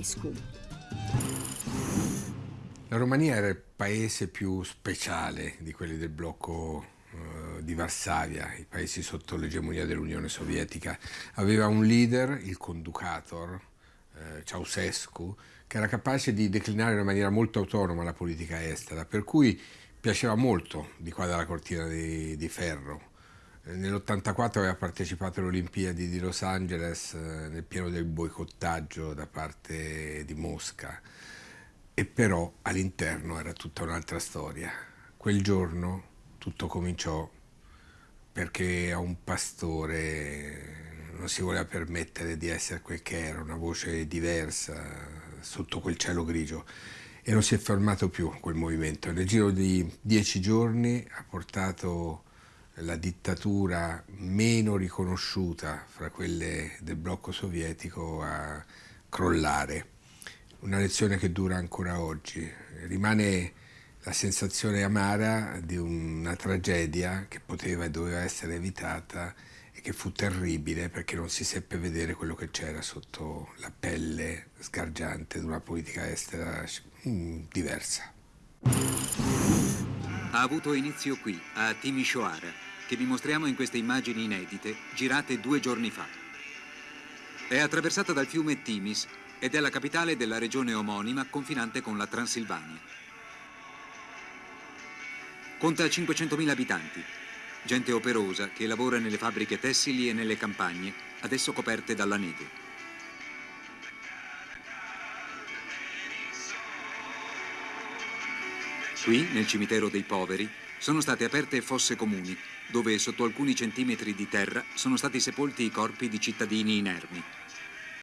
Ceausescu. La Romania era il paese più speciale di quelli del blocco eh, di Varsavia, i paesi sotto l'egemonia dell'Unione Sovietica. Aveva un leader, il conducator, eh, Ceausescu, che era capace di declinare in maniera molto autonoma la politica estera, per cui piaceva molto di qua dalla cortina di, di ferro. Eh, Nell'84 aveva partecipato alle Olimpiadi di Los Angeles eh, nel pieno del boicottaggio da parte di Mosca e però all'interno era tutta un'altra storia. Quel giorno tutto cominciò perché a un pastore non si voleva permettere di essere quel che era, una voce diversa sotto quel cielo grigio e non si è fermato più quel movimento. Nel giro di dieci giorni ha portato la dittatura meno riconosciuta fra quelle del blocco sovietico a crollare una lezione che dura ancora oggi. Rimane la sensazione amara di una tragedia che poteva e doveva essere evitata e che fu terribile perché non si seppe vedere quello che c'era sotto la pelle sgargiante di una politica estera mm, diversa. Ha avuto inizio qui, a Timisoara, che vi mostriamo in queste immagini inedite, girate due giorni fa. È attraversata dal fiume Timis ed è la capitale della regione omonima confinante con la Transilvania. Conta 500.000 abitanti, gente operosa che lavora nelle fabbriche tessili e nelle campagne, adesso coperte dalla neve. Qui, nel cimitero dei poveri, sono state aperte fosse comuni, dove sotto alcuni centimetri di terra sono stati sepolti i corpi di cittadini inermi.